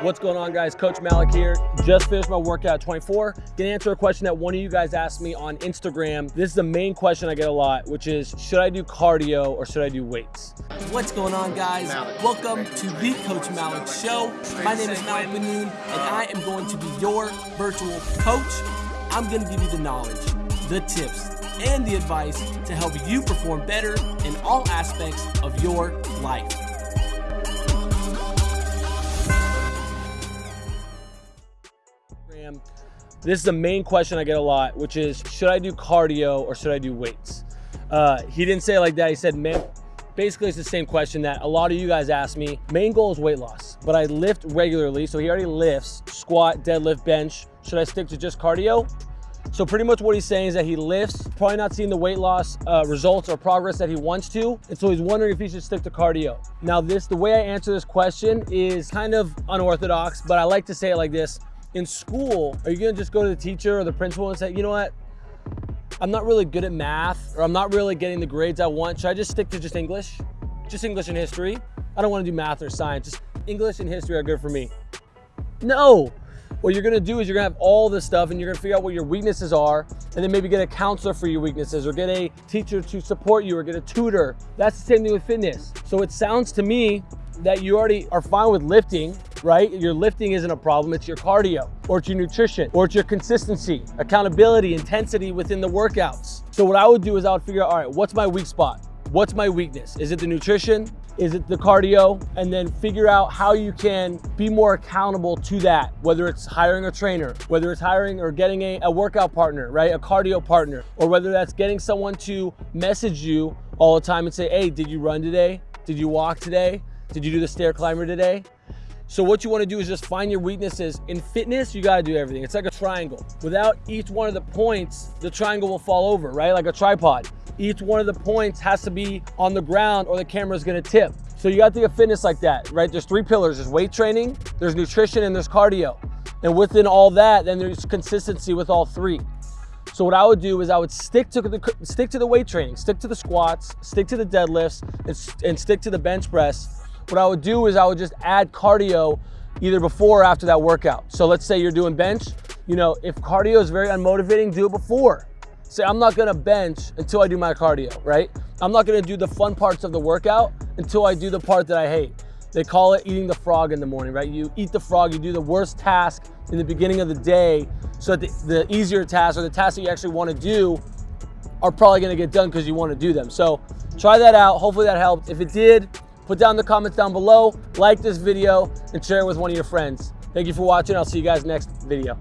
What's going on guys? Coach Malik here. Just finished my workout 24. Gonna answer a question that one of you guys asked me on Instagram. This is the main question I get a lot, which is, should I do cardio or should I do weights? What's going on guys? Malik. Welcome to the Coach Malik Show. My name is Malik Benoon and I am going to be your virtual coach. I'm gonna give you the knowledge, the tips, and the advice to help you perform better in all aspects of your life. This is the main question I get a lot, which is should I do cardio or should I do weights? Uh, he didn't say it like that. He said, man, basically it's the same question that a lot of you guys ask me. Main goal is weight loss, but I lift regularly. So he already lifts, squat, deadlift, bench. Should I stick to just cardio? So pretty much what he's saying is that he lifts, probably not seeing the weight loss uh, results or progress that he wants to. And so he's wondering if he should stick to cardio. Now this, the way I answer this question is kind of unorthodox, but I like to say it like this in school, are you gonna just go to the teacher or the principal and say, you know what, I'm not really good at math or I'm not really getting the grades I want. Should I just stick to just English? Just English and history? I don't wanna do math or science. Just English and history are good for me. No, what you're gonna do is you're gonna have all this stuff and you're gonna figure out what your weaknesses are and then maybe get a counselor for your weaknesses or get a teacher to support you or get a tutor. That's the same thing with fitness. So it sounds to me that you already are fine with lifting, right? Your lifting isn't a problem, it's your cardio, or it's your nutrition, or it's your consistency, accountability, intensity within the workouts. So what I would do is I would figure out, all right, what's my weak spot? What's my weakness? Is it the nutrition? Is it the cardio? And then figure out how you can be more accountable to that, whether it's hiring a trainer, whether it's hiring or getting a, a workout partner, right? A cardio partner, or whether that's getting someone to message you all the time and say, hey, did you run today? Did you walk today? Did you do the stair climber today? So what you wanna do is just find your weaknesses. In fitness, you gotta do everything. It's like a triangle. Without each one of the points, the triangle will fall over, right? Like a tripod. Each one of the points has to be on the ground or the camera is gonna tip. So you gotta think of fitness like that, right? There's three pillars. There's weight training, there's nutrition, and there's cardio. And within all that, then there's consistency with all three. So what I would do is I would stick to the stick to the weight training, stick to the squats, stick to the deadlifts, and, and stick to the bench press what I would do is I would just add cardio either before or after that workout. So let's say you're doing bench, you know, if cardio is very unmotivating, do it before. Say, I'm not gonna bench until I do my cardio, right? I'm not gonna do the fun parts of the workout until I do the part that I hate. They call it eating the frog in the morning, right? You eat the frog, you do the worst task in the beginning of the day so that the, the easier tasks or the tasks that you actually wanna do are probably gonna get done because you wanna do them. So try that out. Hopefully that helped. If it did, Put down the comments down below, like this video, and share it with one of your friends. Thank you for watching. I'll see you guys next video.